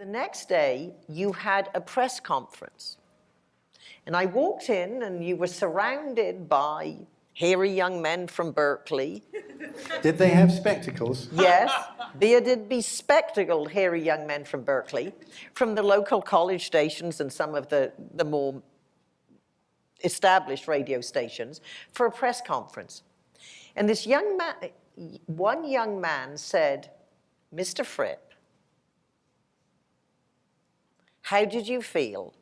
The next day, you had a press conference. And I walked in and you were surrounded by hairy young men from Berkeley. Did they have spectacles? Yes, bearded, bespectacled, hairy young men from Berkeley, from the local college stations and some of the, the more established radio stations for a press conference. And this young man, one young man said, Mr. Fripp, how did you feel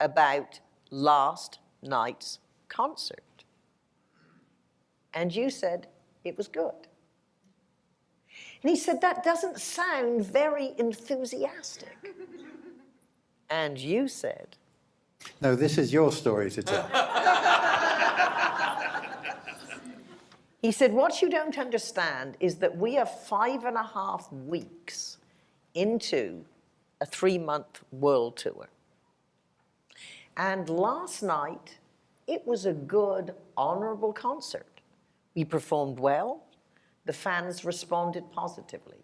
about last night's concert? And you said, it was good. And he said, that doesn't sound very enthusiastic. and you said, No, this is your story to tell. he said, what you don't understand is that we are five and a half weeks into a three-month world tour. And last night, it was a good, honorable concert. We performed well. The fans responded positively.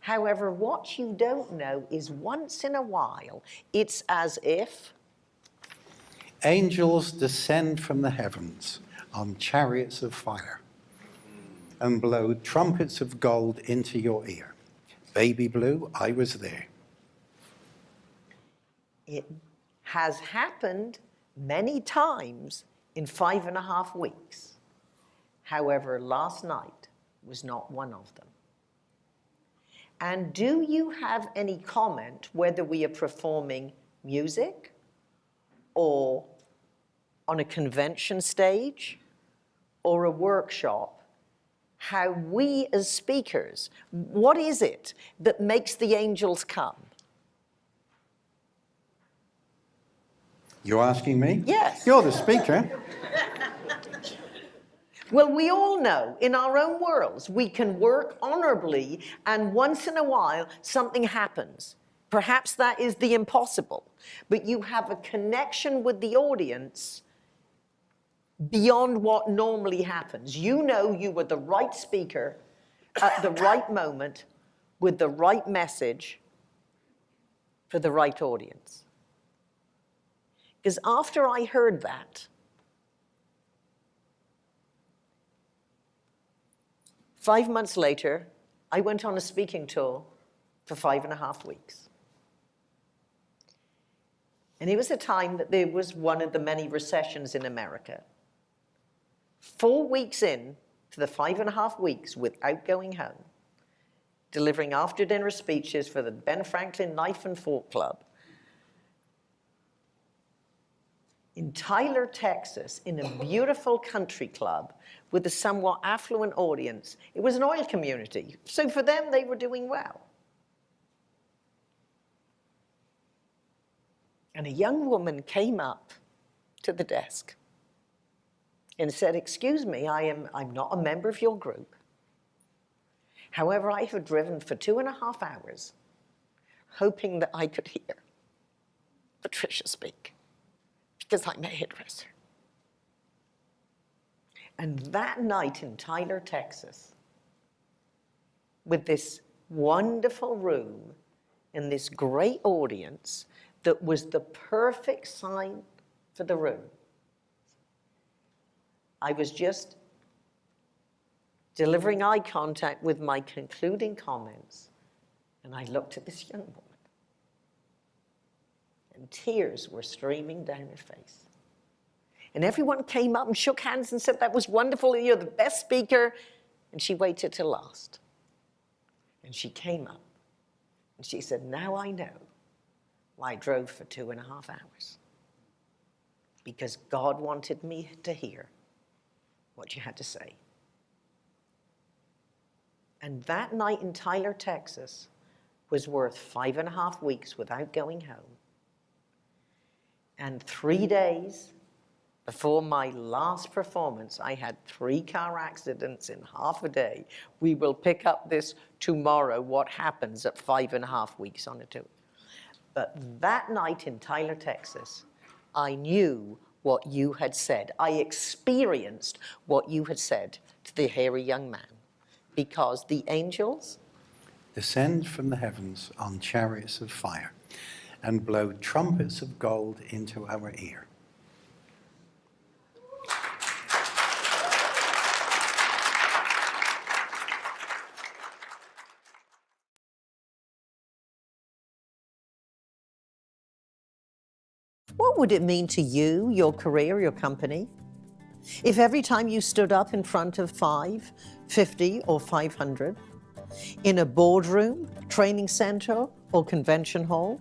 However, what you don't know is once in a while, it's as if Angels descend from the heavens on chariots of fire and blow trumpets of gold into your ear. Baby Blue, I was there. It has happened many times in five and a half weeks. However, last night was not one of them. And do you have any comment whether we are performing music or on a convention stage or a workshop, how we as speakers, what is it that makes the angels come? You're asking me? Yes. You're the speaker. Well, we all know in our own worlds, we can work honorably and once in a while something happens. Perhaps that is the impossible, but you have a connection with the audience beyond what normally happens. You know you were the right speaker at the right moment with the right message for the right audience. Because after I heard that, Five months later, I went on a speaking tour for five and a half weeks. And it was a time that there was one of the many recessions in America. Four weeks in to the five and a half weeks without going home, delivering after dinner speeches for the Ben Franklin Knife and Fork Club, in Tyler, Texas, in a beautiful country club with a somewhat affluent audience. It was an oil community, so for them, they were doing well. And a young woman came up to the desk and said, excuse me, I am, I'm not a member of your group. However, I have driven for two and a half hours hoping that I could hear Patricia speak because I'm a hairdresser. And that night in Tyler, Texas, with this wonderful room and this great audience that was the perfect sign for the room, I was just delivering eye contact with my concluding comments, and I looked at this young woman and tears were streaming down her face. And everyone came up and shook hands and said, that was wonderful, you're the best speaker. And she waited till last. And she came up and she said, now I know why I drove for two and a half hours. Because God wanted me to hear what you had to say. And that night in Tyler, Texas was worth five and a half weeks without going home and three days before my last performance, I had three car accidents in half a day. We will pick up this tomorrow, what happens at five and a half weeks on a tour. But that night in Tyler, Texas, I knew what you had said. I experienced what you had said to the hairy young man because the angels descend from the heavens on chariots of fire and blow trumpets of gold into our ear. What would it mean to you, your career, your company, if every time you stood up in front of five, 50, or 500, in a boardroom, training center, or convention hall,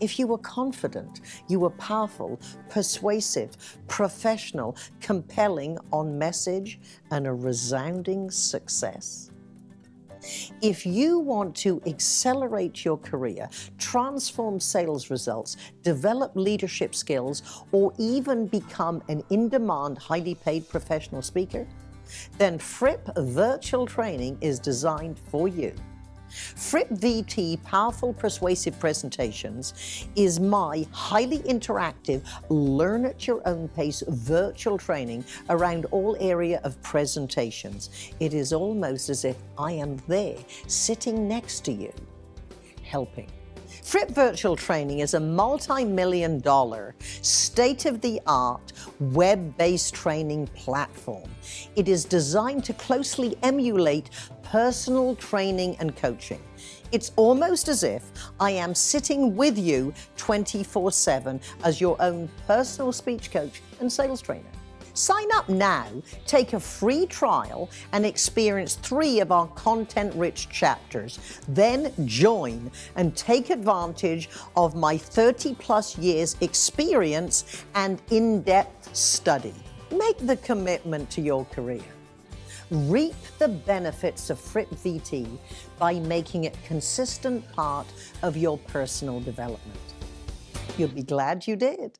if you were confident, you were powerful, persuasive, professional, compelling on message, and a resounding success? If you want to accelerate your career, transform sales results, develop leadership skills, or even become an in-demand, highly paid professional speaker, then Fripp Virtual Training is designed for you. Fripp VT Powerful Persuasive Presentations is my highly interactive, learn at your own pace virtual training around all area of presentations. It is almost as if I am there, sitting next to you, helping. Fripp Virtual Training is a multi-million dollar, state-of-the-art, web-based training platform. It is designed to closely emulate personal training and coaching. It's almost as if I am sitting with you 24-7 as your own personal speech coach and sales trainer. Sign up now, take a free trial, and experience three of our content-rich chapters. Then join and take advantage of my 30-plus years experience and in-depth study. Make the commitment to your career. Reap the benefits of Fripp VT by making it consistent part of your personal development. You'll be glad you did.